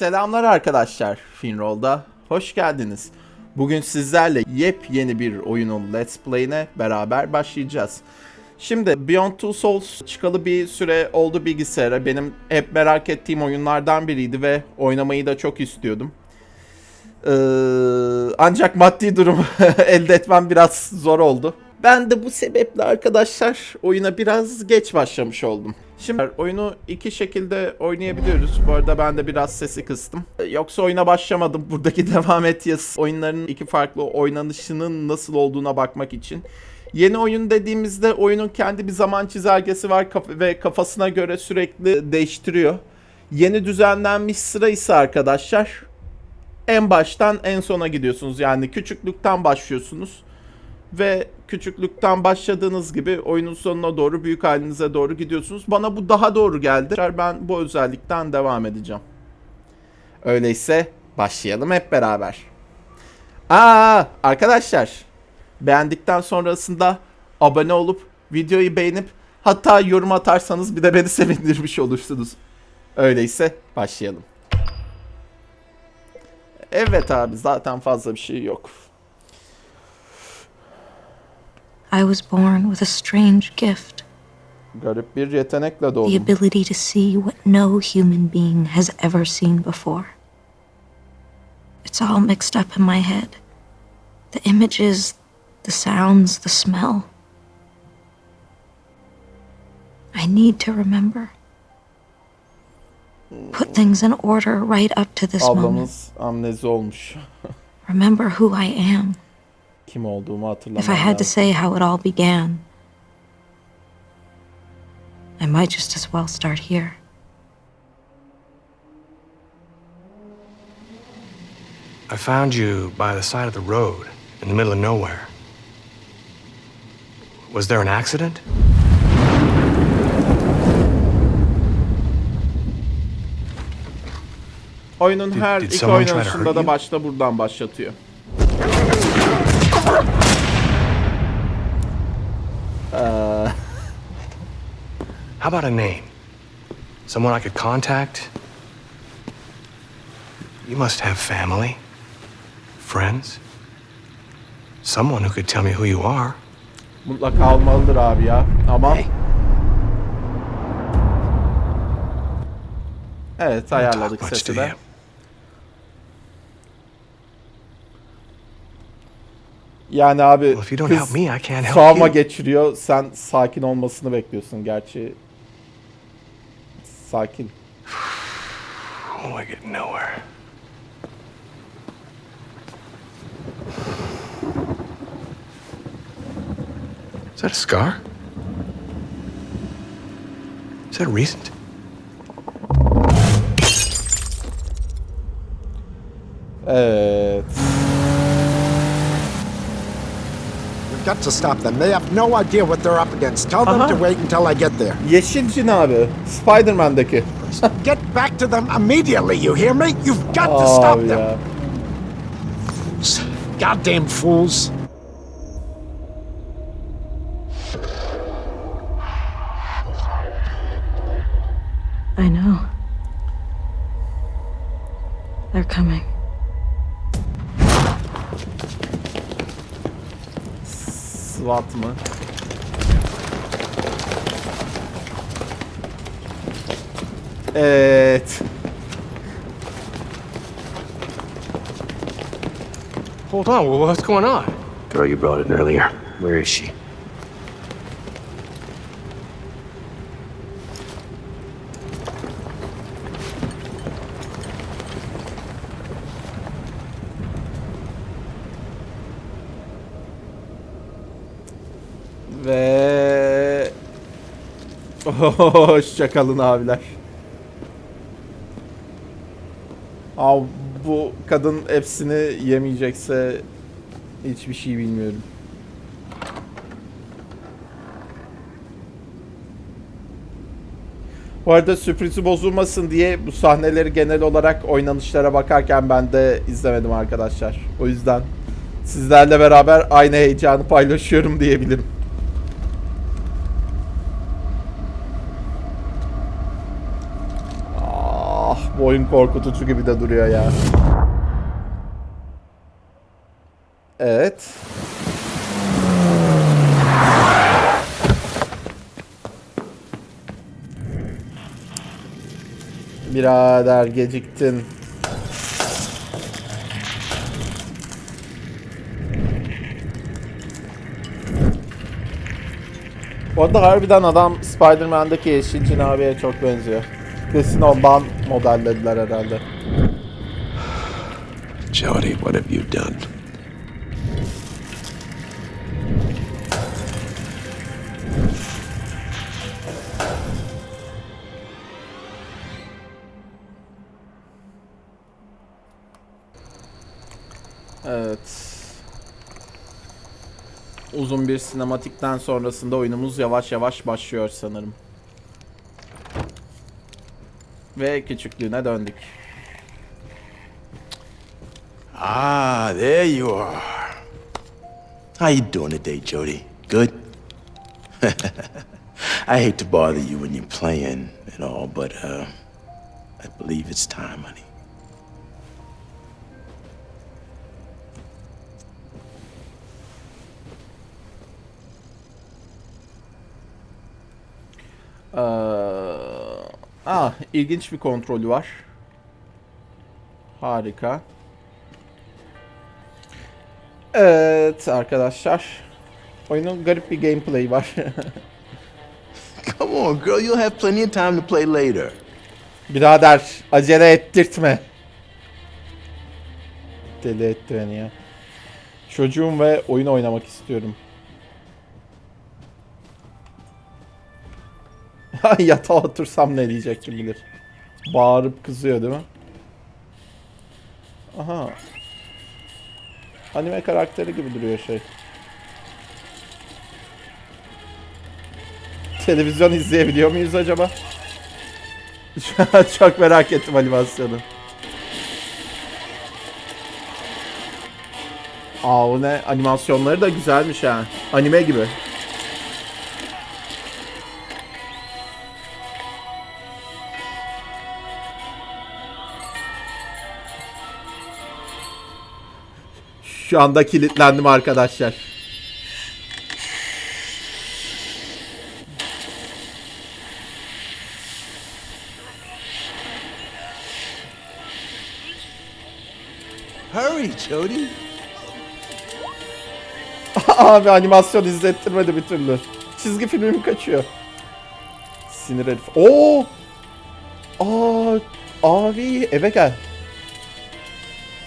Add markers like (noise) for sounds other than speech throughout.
Selamlar arkadaşlar. Finroll'da hoş geldiniz. Bugün sizlerle yepyeni bir oyunun Let's Play'ine beraber başlayacağız. Şimdi Beyond Two Souls çıkalı bir süre oldu bilgisayara. Benim hep merak ettiğim oyunlardan biriydi ve oynamayı da çok istiyordum. Ee, ancak maddi durum (laughs) elde etmem biraz zor oldu. Ben de bu sebeple arkadaşlar oyuna biraz geç başlamış oldum. Şimdi oyunu iki şekilde oynayabiliyoruz. Bu arada ben de biraz sesi kıstım. Yoksa oyuna başlamadım. (laughs) Buradaki devam et yazısı oyunların iki farklı oynanışının nasıl olduğuna bakmak için. Yeni oyun dediğimizde oyunun kendi bir zaman çizelgesi var ve kafasına göre sürekli değiştiriyor. Yeni düzenlenmiş sıra ise arkadaşlar en baştan en sona gidiyorsunuz. Yani küçüklükten başlıyorsunuz ve küçüklükten başladığınız gibi oyunun sonuna doğru büyük halinize doğru gidiyorsunuz. Bana bu daha doğru geldi. Ben bu özellikten devam edeceğim. Öyleyse başlayalım hep beraber. Aa arkadaşlar beğendikten sonrasında abone olup videoyu beğenip hatta yorum atarsanız bir de beni (laughs) sevindirmiş olursunuz. Öyleyse başlayalım. Evet abi zaten fazla bir şey yok. I was born with a strange gift Garip bir yetenekle the ability to see what no human being has ever seen before. It's all mixed up in my head the images, the sounds, the smell. I need to remember. Put things in order right up to this moment. Ablamız amnezi olmuş. (laughs) Remember who I am. Kim olduğumu hatırlamam If I had to say how it all began, I might just as well start here. I found you by the side of the road in the middle of nowhere. Was there an accident? Oyunun her did iki oynanışında da başta buradan başlatıyor. How about a name? Someone I could contact? You must have family, friends, someone who could tell me who you are. mutlaka olmalıdır abi ya. Ama Hey. evet ayarladık sesi de. Yani abi kız you. geçiriyor. Sen sakin olmasını bekliyorsun gerçi. Sakin. (sighs) Oh, I get nowhere. Is that a scar? Is that recent? Evet. Got to stop them. They have no idea what they're up against. Tell them to wait until I get there. Yeşil cin abi. Spider-Man'deki. (laughs) Get back to them immediately, you hear me? You've got to stop Abi them. Goddamn fools. I know. They're coming. SWAT mı? Evet. Hold on, well, what's going on? Girl you brought in earlier. Where is she? (laughs) hoşçakalın abiler. Abi bu kadın hepsini yemeyecekse hiçbir şey bilmiyorum. Bu arada sürprizi bozulmasın diye bu sahneleri genel olarak oynanışlara bakarken ben de izlemedim arkadaşlar. O yüzden sizlerle beraber aynı heyecanı paylaşıyorum diyebilirim. Ah Bu oyun korkutucu gibi de duruyor ya. Evet. Birader geciktin. Bu arada harbiden adam Spider-Man'deki yeşil cinabiye çok benziyor. Kesin ondan modellediler herhalde. Jody, what have you done? Evet. Uzun bir sinematikten sonrasında oyunumuz yavaş yavaş başlıyor sanırım. Ve küçüklüğüne döndük. Ah, there you are. How you doing today, Jody? Good? (laughs) I hate to bother you when you're playing and all, but uh, I believe it's time, honey. İlginç bir kontrolü var. Harika. Evet arkadaşlar. Oyunun garip bir gameplay var. (laughs) Come on, girl. You'll have plenty of time to play later. Birader acele ettirtme. Deli etti beni ya. Çocuğum ve oyun oynamak istiyorum. (laughs) Yatağa otursam ne diyecek kim bilir. Bağırıp kızıyor değil mi? Aha. Anime karakteri gibi duruyor şey. Televizyon izleyebiliyor muyuz acaba? (laughs) Çok merak ettim animasyonu. Aa o ne? Animasyonları da güzelmiş ha. Anime gibi. Şu anda kilitlendim arkadaşlar. Hurry, Jody. (laughs) Abi animasyon izlettirmedi bir türlü. Çizgi filmim kaçıyor. Sinir herif. Oo! Aa, abi eve gel.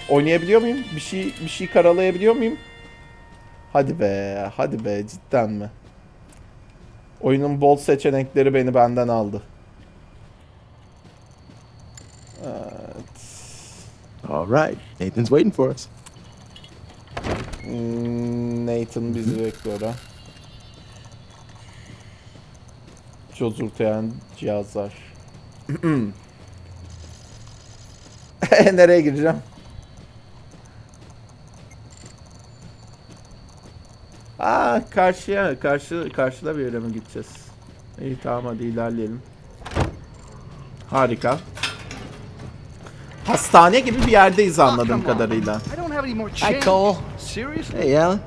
Oynayabiliyor muyum? Bir şey bir şey karalayabiliyor muyum? Hadi be, hadi be cidden mi? Oyunun bol seçenekleri beni benden aldı. Evet. All right. Nathan's waiting for us. Hmm, Nathan bizi bekliyor ha. Çözülteyen cihazlar. (clears throat) (laughs) Nereye gireceğim? Aa karşıya, karşı karşıda bir yere mi gideceğiz? İyi tamam hadi ilerleyelim. Harika. Hastane gibi bir yerdeyiz anladığım kadarıyla. I don't have any more change. Hi, Cole. Seriously? Hey, Alan.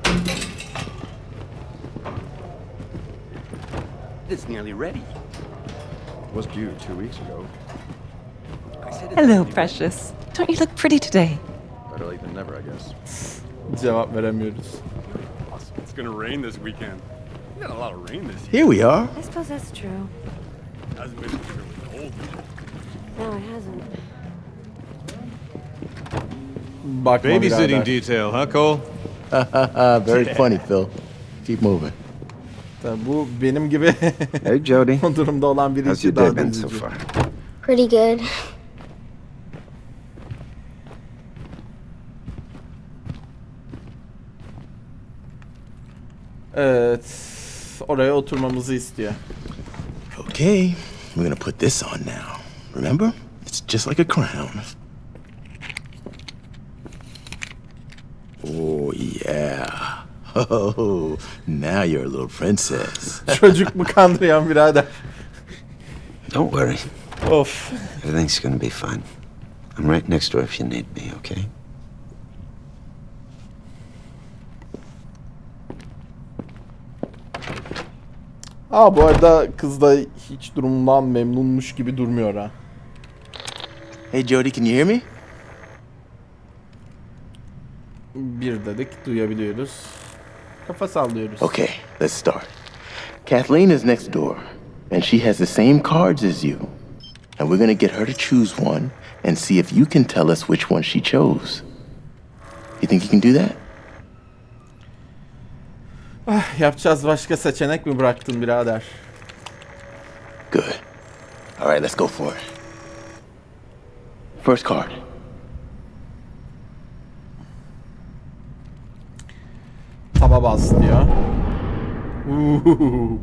It's nearly ready. Was due two weeks ago. I said it's Hello, precious. Don't you look pretty today? Better late than never, I guess. Cevap veremiyoruz. Awesome. It's gonna rain this weekend. We got a lot of rain this year. Here we are. I suppose that's true. Hasn't been particularly cold. No, it hasn't. Bakma Babysitting birader. detail, huh, Cole? (laughs) Very funny, Phil. Keep moving. Tabii Bu benim gibi Hey, Jody. (laughs) durumda olan biri How's your daha day been so far? Pretty good. Evet. Oraya oturmamızı istiyor. Okay, we're gonna put this on now. Remember? It's just like a crown. Oh, yeah. (laughs) Oh, now you're a little princess. Çocuk mu birader? Don't worry. Of. Everything's gonna be fine. I'm right next door if you need me, okay? Aa bu arada kız da hiç durumundan memnunmuş gibi durmuyor ha. Hey, Jody, can you hear me? Bir dedik duyabiliyoruz. Kafa sallıyoruz. Okay, let's start. Kathleen is next door, and she has the same cards as you. And we're gonna get her to choose one and see if you can tell us which one she chose. You think you can do that? Yapacağız başka seçenek mi bıraktın birader? Good. All right, let's go for it. First card. Taba bas diyor. Uhuhu.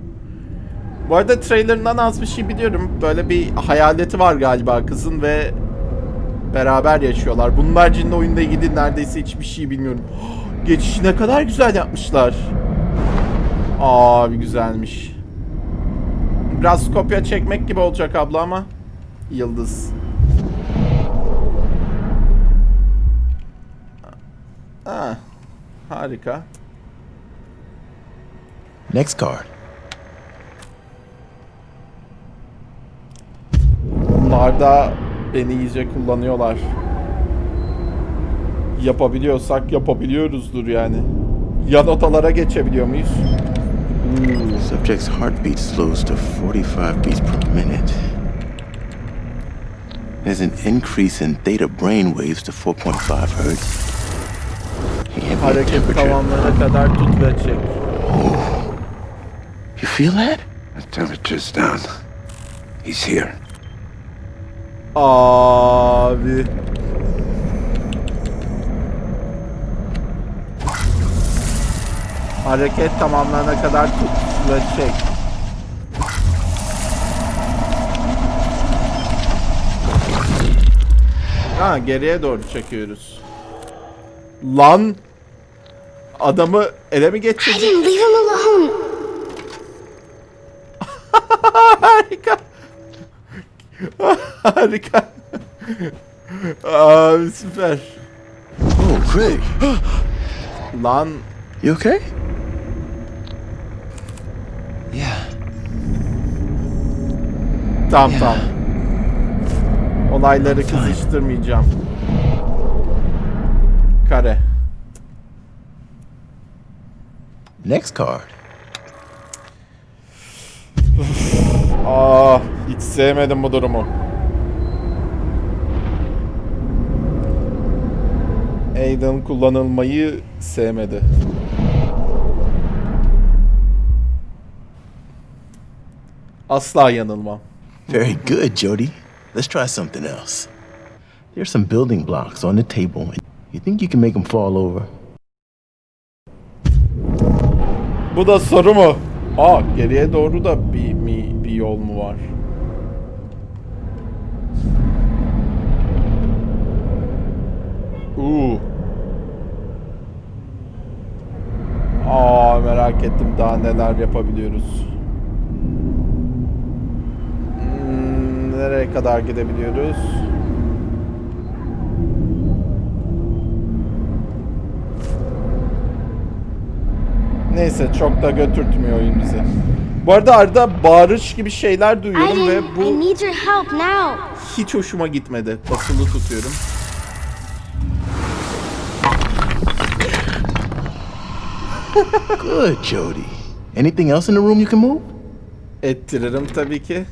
Bu arada trailerından az bir şey biliyorum. Böyle bir hayaleti var galiba kızın ve beraber yaşıyorlar. Bunun haricinde oyunda ilgili neredeyse hiçbir şey bilmiyorum. (gasps) Geçişi ne kadar güzel yapmışlar. Abi güzelmiş. Biraz kopya çekmek gibi olacak abla ama yıldız. Ha, harika. Next card. Bunlar da beni iyice kullanıyorlar. Yapabiliyorsak yapabiliyoruzdur yani. Yan odalara geçebiliyor muyuz? Subject's heartbeat slows to 45 beats per minute. There's an increase in theta brain waves to 4.5 hertz. Ambient Hareket temperature. kadar tut ve çek. You feel that? The temperature's down. He's here. Abi. Hareket tamamlarına kadar tut ve çek. Ha geriye doğru çekiyoruz. Lan adamı ele mi I geçirdin? didn't leave him alone. Harika. (laughs) Harika. Abi süper. Oh, Craig. Lan You okay? Tamam tamam. Olayları kızıştırmayacağım. Kare. Next card. Aa, hiç sevmedim bu durumu. Aiden kullanılmayı sevmedi. Asla yanılmam. Very good, Jody. Let's try something else. There's some building blocks on the table. You think you can make them fall over? Bu da soru mu? Aa geriye doğru da bir, mi, bir yol mu var? Uuu. Aa merak ettim daha neler yapabiliyoruz. Nereye kadar gidebiliyoruz? Neyse çok da götürtmüyor oyun bizi. Bu arada arada bağırış gibi şeyler duyuyorum ve bu hiç hoşuma gitmedi. Basılı tutuyorum. Good, Jody. Anything else in the room you can move? Ettiririm tabii ki.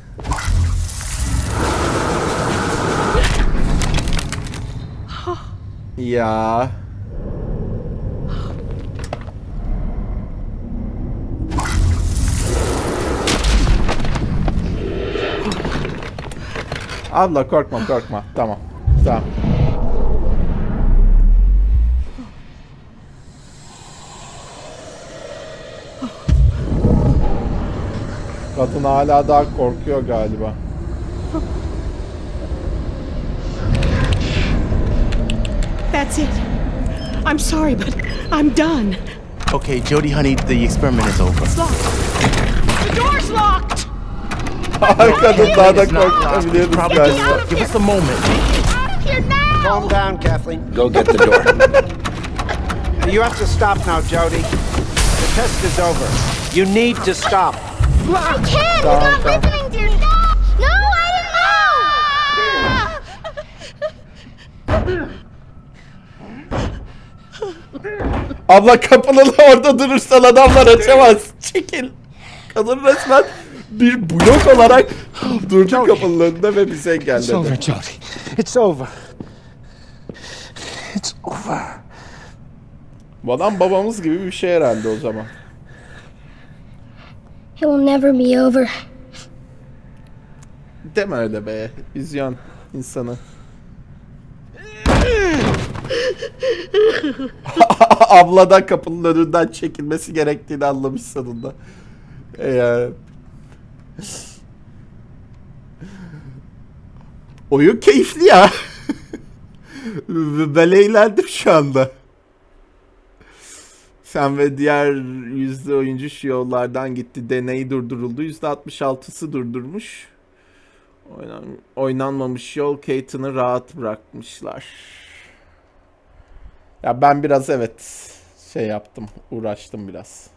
Ya. Abla korkma korkma. Tamam. Tamam. Kadın hala daha korkuyor galiba. That's it. I'm sorry, but I'm done. Okay, Jody, honey, the experiment is over. It's locked. The door's locked! Kadın daha da It's not locked. It's korkabiliyoruz probably galiba. just- Give us a moment. Out of here now! Calm down, Kathleen. Go get the door. (laughs) You have to stop now, Jody. The test is over. You need to stop. I can't! He's Tamam, not tamam. listening to me! No, I didn't (laughs) (laughs) Abla kapının (laughs) orada durursan adamlar açamaz. (laughs) Çekil. Kadın resmen bir blok olarak (laughs) durdu kapının önünde ve bizi It's over, engelledi. Jody. It's over. It's over. Bu adam babamız gibi bir şey herhalde o zaman. It will never be over. Deme öyle be. Üzüyorsun insanı. (laughs) Abla da kapının önünden çekilmesi gerektiğini anlamış sonunda. E ya. Oyun keyifli ya. (laughs) ben eğlendim şu anda. Sen ve diğer yüzde oyuncu şu yollardan gitti. Deney durduruldu. Yüzde 66'sı durdurmuş. Oynan, oynanmamış yol Kate'ını rahat bırakmışlar. Ya ben biraz evet şey yaptım. Uğraştım biraz.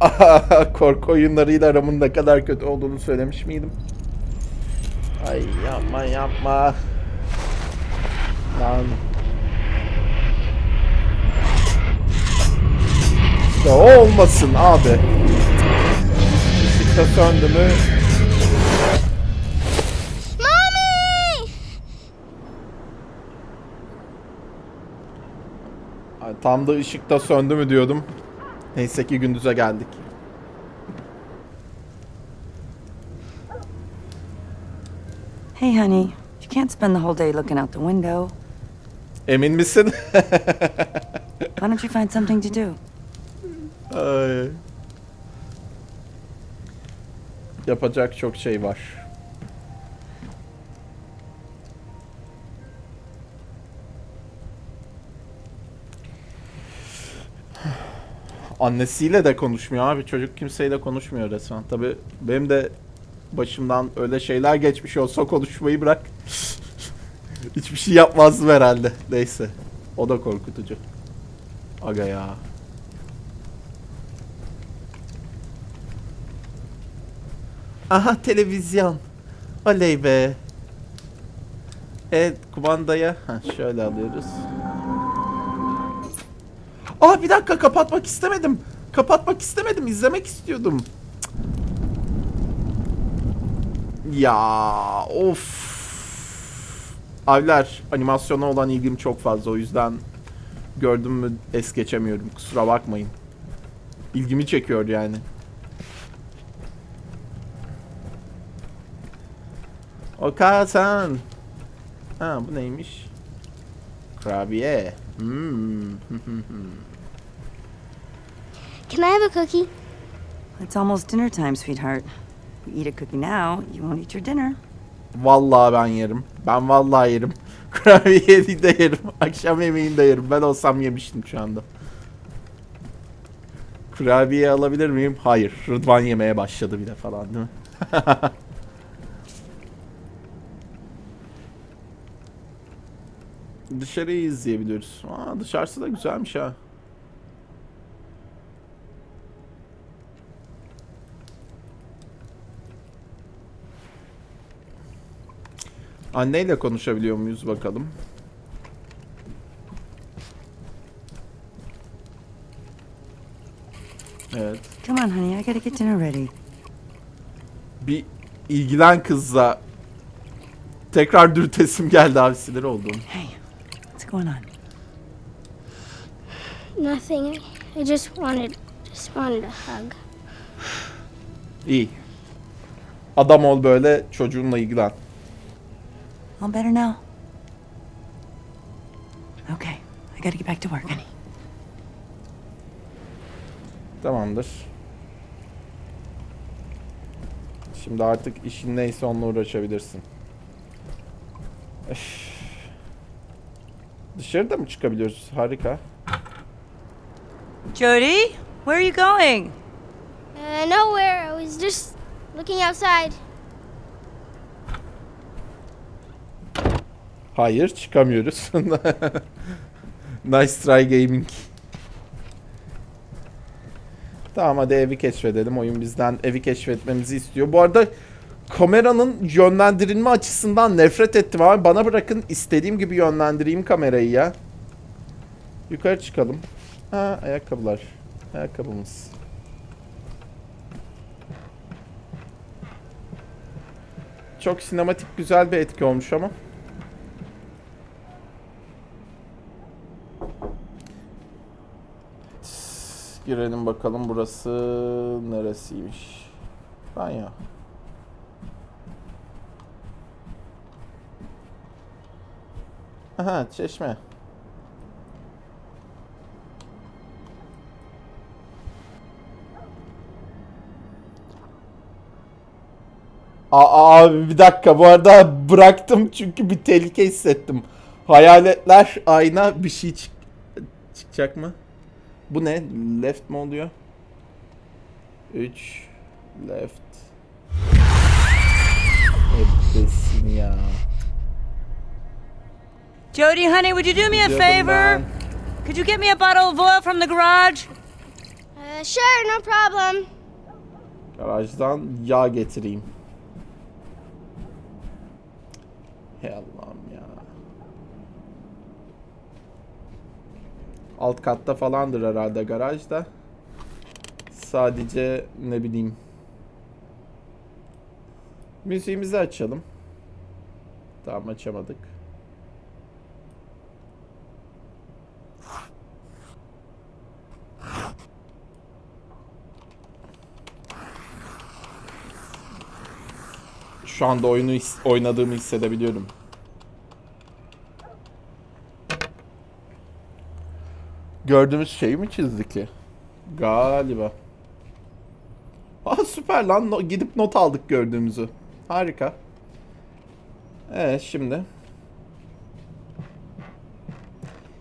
Eee, (laughs) korku oyunlarıyla aramın ne kadar kötü olduğunu söylemiş miydim? Ay yapma yapma. Lan. İşte o olmasın abi. Işıkta söndü mü? Mommy! Ay, Tam da ışıkta söndü mü diyordum. Neyse ki gündüze geldik. Hey, honey. You can't spend the whole day looking out the window. Emin misin? (laughs) Why don't you find something to do? Ay. Yapacak çok şey var. Annesiyle de konuşmuyor abi. Çocuk kimseyle konuşmuyor resmen. Tabi benim de başımdan öyle şeyler geçmiş olsa konuşmayı bırak. (laughs) Hiçbir şey yapmazdım herhalde. Neyse. O da korkutucu. Aga ya. Aha televizyon. Oley be. Evet kumandaya ha, şöyle alıyoruz. Aa bir dakika kapatmak istemedim. Kapatmak istemedim. izlemek istiyordum. Ya of. Abiler animasyona olan ilgim çok fazla o yüzden gördüm mü es geçemiyorum. Kusura bakmayın. İlgimi çekiyor yani. Okasan. Ha bu neymiş? Kurabiye. Hmm. (laughs) Can I have a cookie? It's almost dinner time, sweetheart. If you eat a cookie now, you won't eat your dinner. Vallahi ben yerim. Ben vallahi yerim. (laughs) Kurabiye de yerim. Akşam yemeğini de yerim. Ben olsam yemiştim şu anda. Kurabiye alabilir miyim? Hayır. Rıdvan yemeye başladı bile falan değil mi? (laughs) Dışarıyı izleyebiliyoruz. Aa, dışarısı da güzelmiş ha. Anneyle konuşabiliyor muyuz bakalım. Evet. Come on, honey. I gotta get dinner ready. Bir ilgilen kızla tekrar dürtesim geldi abi sinir oldum. Hey, going on? Nothing. I just wanted, just wanted a hug. İyi. Adam ol böyle çocuğunla ilgilen. All better now? Okay, I gotta get back to work, honey. Tamamdır. Şimdi artık işin neyse onunla uğraşabilirsin. Öf. Dışarıda mı çıkabiliyoruz? Harika. Jody? Where are you going? Uh, nowhere. I was just looking outside. Hayır çıkamıyoruz. (laughs) nice try gaming. Tamam hadi evi keşfedelim. Oyun bizden evi keşfetmemizi istiyor. Bu arada kameranın yönlendirilme açısından nefret ettim abi. Bana bırakın istediğim gibi yönlendireyim kamerayı ya. Yukarı çıkalım. Ha ayakkabılar. Ayakkabımız. Çok sinematik güzel bir etki olmuş ama. Girelim bakalım burası neresiymiş. Banyo. Aha çeşme. Aa, abi bir dakika bu arada bıraktım çünkü bir tehlike hissettim. Hayaletler ayna bir şey çık çıkacak mı? Bu ne? Left mi oluyor? 3 left. Ebesin ya. Jody, honey, would you do me a favor? Could you get me a bottle of oil from the garage? Uh, sure, no problem. Garajdan yağ getireyim. Hey Allah'ım ya. Alt katta falandır herhalde garajda. Sadece ne bileyim. Müziğimizi açalım. Tamam açamadık. Şu anda oyunu his- oynadığımı hissedebiliyorum. Gördüğümüz şeyi mi çizdik ki? Galiba. Aa süper lan. No- gidip not aldık gördüğümüzü. Harika. Evet şimdi.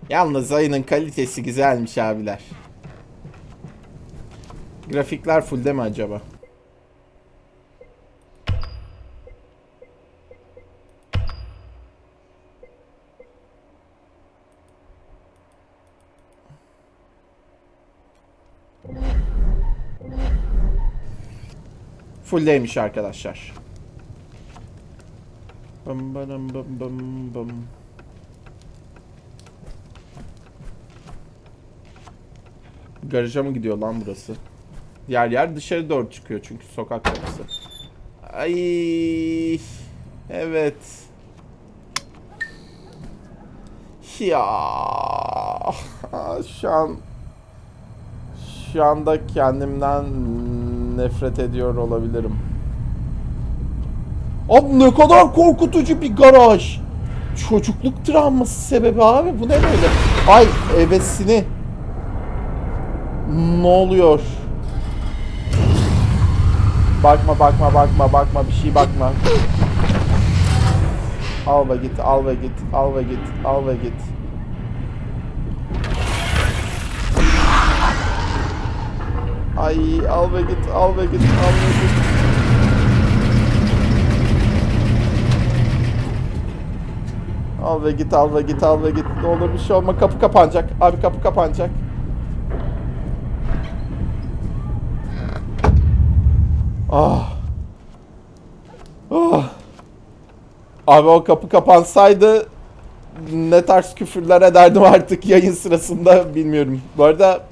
Yalnız ayının kalitesi güzelmiş abiler. Grafikler full mi acaba? Fullleymiş arkadaşlar. Bım bım bım bım bım. Garaja mı gidiyor lan burası? Yer yer dışarı doğru çıkıyor çünkü sokak kapısı. Ay evet. Ya şu an şu anda kendimden nefret ediyor olabilirim. Abi ne kadar korkutucu bir garaj. Çocukluk travması sebebi abi bu ne böyle? Ay evesini. Ne oluyor? Bakma bakma bakma bakma bir şey bakma. Al ve git al ve git al ve git al ve git. Ay al ve git al ve git al ve git. Al ve git al ve git al ve git. Ne olur bir şey olma kapı kapanacak. Abi kapı kapanacak. Ah. Ah. Abi o kapı kapansaydı ne tarz küfürler ederdim artık yayın sırasında bilmiyorum. Bu arada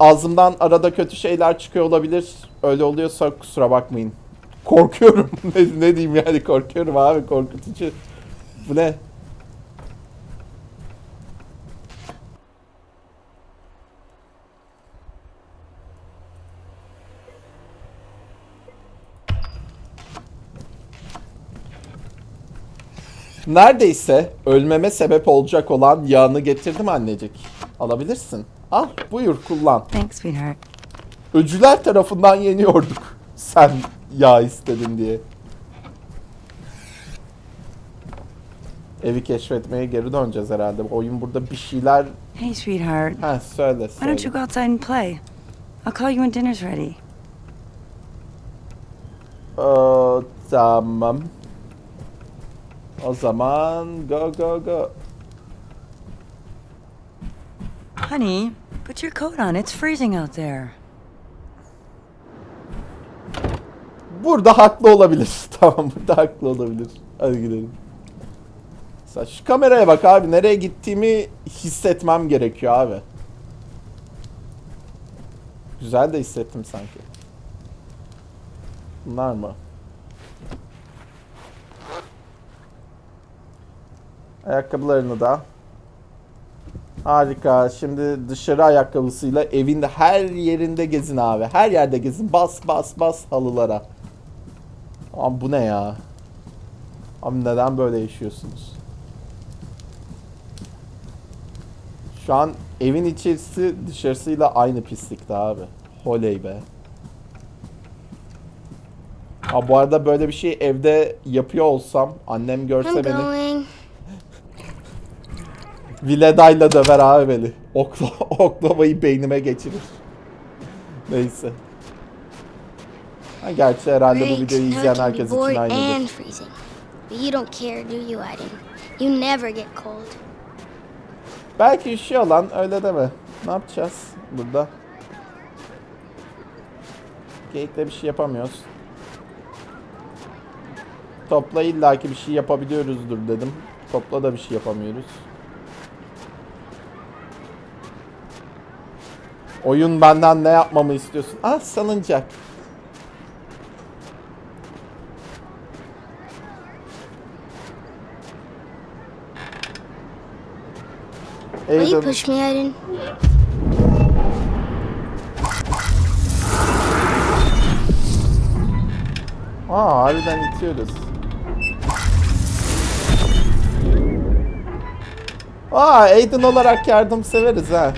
ağzımdan arada kötü şeyler çıkıyor olabilir. Öyle oluyorsa kusura bakmayın. Korkuyorum. (laughs) ne, ne diyeyim yani korkuyorum abi korkutucu. Bu ne? Neredeyse ölmeme sebep olacak olan yağını getirdim annecik. Alabilirsin. Al buyur kullan. Thanks, sweetheart. Öcüler tarafından yeniyorduk. Sen yağ istedin diye. Evi keşfetmeye geri döneceğiz herhalde. Oyun burada bir şeyler... Hey, sweetheart. Ha söyle Why don't you söyle. go outside and play? I'll call you when dinner's ready. Aa, tamam. O zaman go go go. Honey, put your coat on. It's freezing out there. Burada haklı olabilir. (laughs) Tamam burada haklı olabilir. Hadi gidelim. Sen şu kameraya bak abi. Nereye gittiğimi hissetmem gerekiyor abi. Güzel de hissettim sanki. Bunlar mı? Ayakkabılarını da. Harika. Şimdi dışarı ayakkabısıyla evin her yerinde gezin abi. Her yerde gezin. Bas bas bas halılara. Abi bu ne ya? Abi neden böyle yaşıyorsunuz? Şu an evin içerisi dışarısıyla aynı pislikte abi. Holey be. Ha bu arada böyle bir şey evde yapıyor olsam annem görse I'm beni going. Viledayla döver abi beni. Okla, (laughs) oklavayı beynime geçirir. Neyse. Ha, gerçi herhalde bu videoyu izleyen herkes için aynıdır. you don't care, do you, Aiden? You never get cold. Belki üşüyor lan öyle deme. Ne yapacağız burada? Gate'de bir şey yapamıyoruz. Topla illaki bir şey yapabiliyoruzdur dedim. Topla da bir şey yapamıyoruz. Oyun benden ne yapmamı istiyorsun? Ah salıncak. Me, Aiden? Aa harbiden itiyoruz. Aa Aiden olarak yardım severiz ha.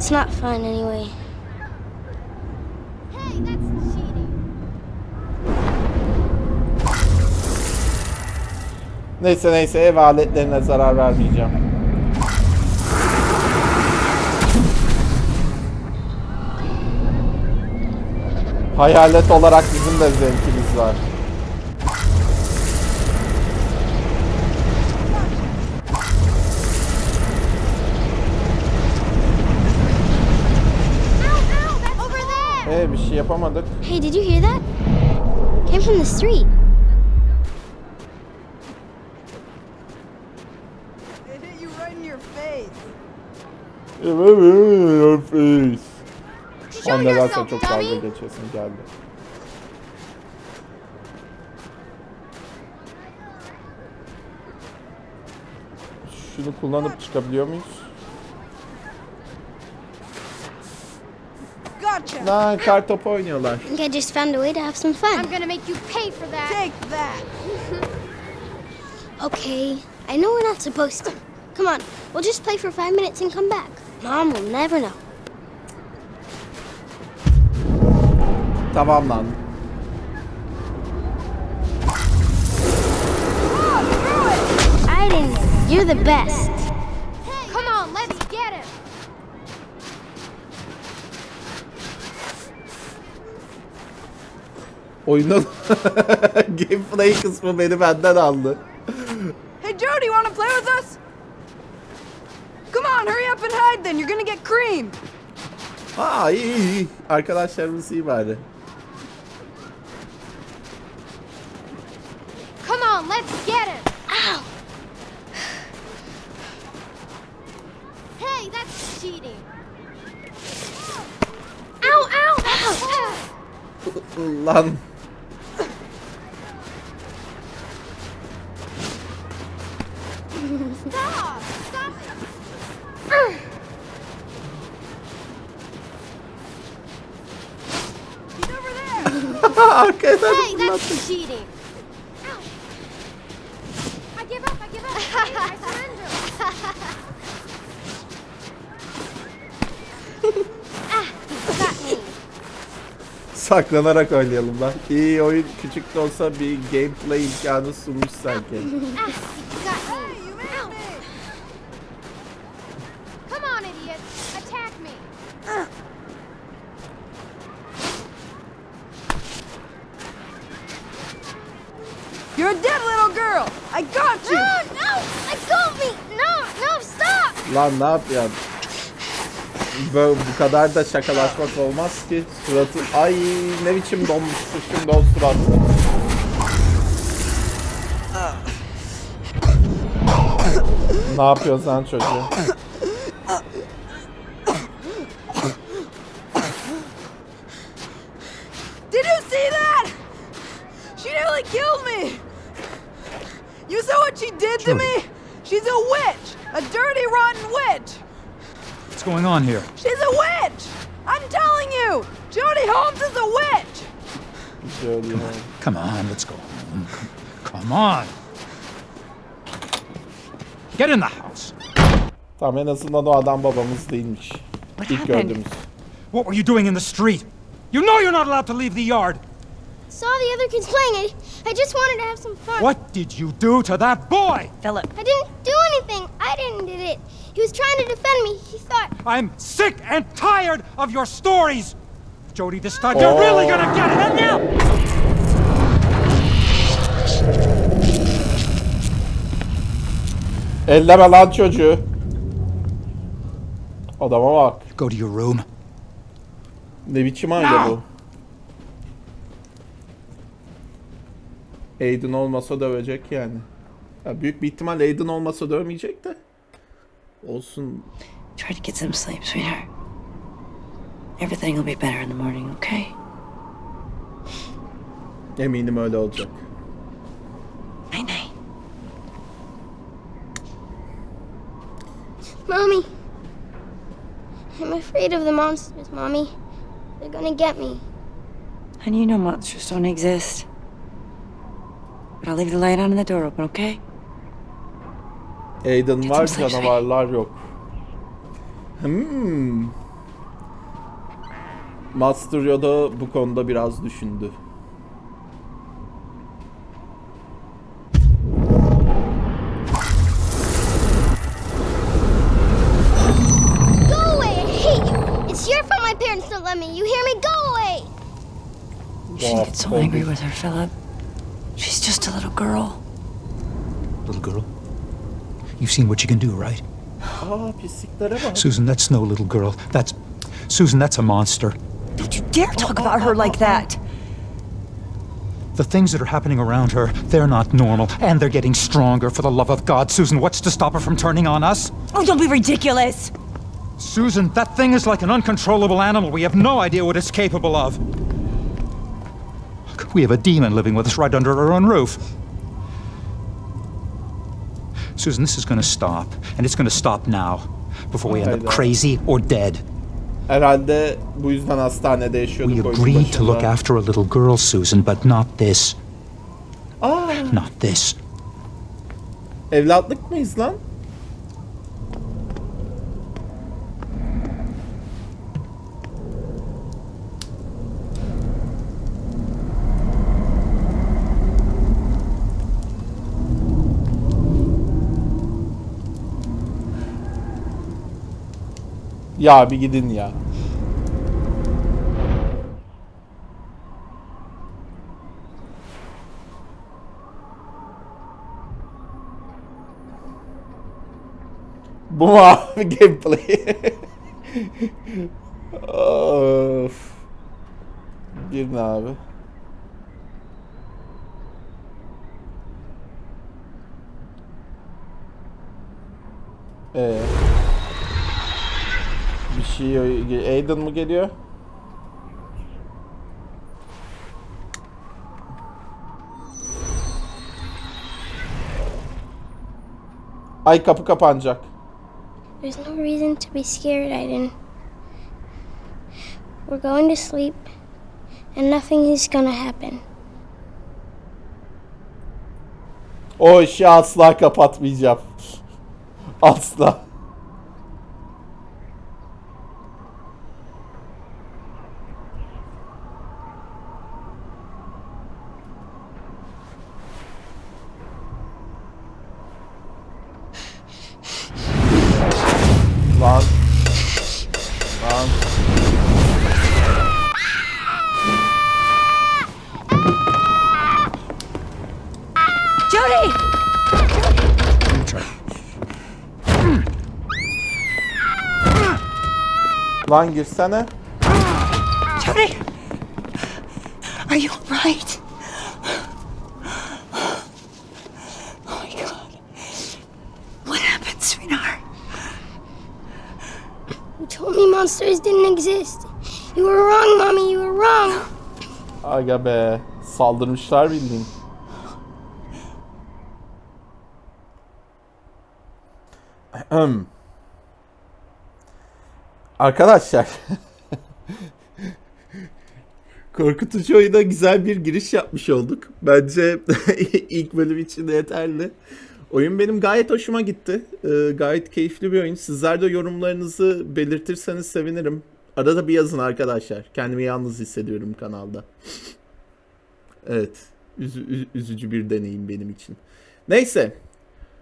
It's not fun anyway. Neyse neyse ev aletlerine zarar vermeyeceğim. Hayalet olarak bizim de zevkimiz var. Ee bir şey yapamadık. Hey, did you hear that? Came from the street. It hit you right in your face. Your face. Annelerse yourself, çok dalga geçesin geldi. Şunu kullanıp çıkabiliyor muyuz? Gotcha. Lan kar topu oynuyorlar. I think I just found a way to have some fun. I'm gonna make you pay for that. Take that. (laughs) Okay, I know we're not supposed to. Come on, we'll just play for five minutes and come back. Mom will never know. Tamam lan. Aiden, you're the best. Oyunun (laughs) gameplay kısmı beni benden aldı. Hey, Jody, want to play with us? Come on, hurry up and hide then. You're gonna get creamed. Aa iyi iyi iyi. Arkadaşlarımız iyi bari. Come on, let's get him. Ow! Hey, that's cheating. Ow, ow, ow! Lan. Stop! Stop it! He's over there. Arkadan (laughs) Hey, that's cheating. I give up, I give up. (laughs) I surrender. (laughs) Ah. Saklanarak oynayalım lan. İyi oyun küçük de olsa bir gameplay imkanı sunmuş sanki. Ah, you got me. You made me. You're a dead little girl. I got you. No, no, let go of me. No, no, stop. Lan ne yapıyorsun? Böyle bu kadar da şakalaşmak olmaz ki. Suratı... Ay ne biçim donmuştu şimdi o surat. ne yapıyorsun sen çocuğu? On here? She's a witch. I'm telling you. Jodie Holmes is a witch. Şöyle. Come on, let's go home. Come on. Get in the house. Tamam en azından o adam babamız değilmiş. İlk gördüğümüz. What were you doing in the street? You know you're not allowed to leave the yard. Saw the other kids playing. I, I just wanted to have some fun. What did you do to that boy? Philip. I didn't do anything. I didn't did it. He was trying to defend me. He thought. I'm sick and tired of your stories. Jody, this time you're really gonna get him now. Elleme lan çocuğu. Adama bak. Go to your room. Ne biçim aile bu? Aiden olmasa dövecek yani. Ya büyük bir ihtimal Aiden olmasa dövmeyecek de. Olsun. Try to get some sleep, sweetheart. Everything will be better in the morning, okay? Eminim öyle olacak. Night night. Mommy. I'm afraid of the monsters, Mommy. They're gonna get me. Honey, you know monsters don't exist. But I'll leave the light on and the door open, okay? Aiden var canavarlar yok. Hmm. Master Yoda bu konuda biraz düşündü. Go away! I hate you! It's your fault my parents don't let me. You hear me? Go away! You shouldn't get so angry with her, Philip. She's just a little girl. Little girl. You've seen what you can do, right? Aa pisliklere bak. Susan, that's no little girl. That's. Susan, that's a monster. Don't you dare talk about her like that. The things that are happening around her, they're not normal. And they're getting stronger, for the love of God. Susan, what's to stop her from turning on us? Oh, don't be ridiculous. Susan, that thing is like an uncontrollable animal. We have no idea what it's capable of. We have a demon living with us right under our own roof. Susan, this is going to stop. And it's going to stop now. Before we end up crazy or dead. Herhalde bu yüzden hastanede yaşıyorduk. We agreed to look after a little girl, Susan, but not this. Aa, Not this. evlatlık mıyız lan? Ya bir gidin ya. Bu mu abi (laughs) gameplay? of. Girin abi. Ee. Bir şey Aiden mı geliyor? Ay kapı kapanacak. There's no reason to be scared, Aiden. We're going to sleep, and nothing is gonna happen. O işi asla kapatmayacağım. (laughs) Asla. Lan girsene. Jody! Are you alright? Oh my god. What happened, sweetheart? You told me monsters didn't exist. You were wrong, Mommy. You were wrong. Aga be. Saldırmışlar bildiğin. Ahem. Arkadaşlar. Korkutucu oyuna güzel bir giriş yapmış olduk. Bence (laughs) ilk bölüm için de yeterli. Oyun benim gayet hoşuma gitti. Ee, gayet keyifli bir oyun. Sizler de yorumlarınızı belirtirseniz sevinirim. Arada bir yazın arkadaşlar. Kendimi yalnız hissediyorum kanalda. Evet. Üzü- ü- üzücü bir deneyim benim için. Neyse.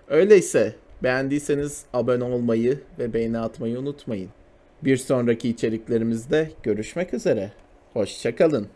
Öyleyse beğendiyseniz abone olmayı ve beğeni atmayı unutmayın. Bir sonraki içeriklerimizde görüşmek üzere. Hoşçakalın.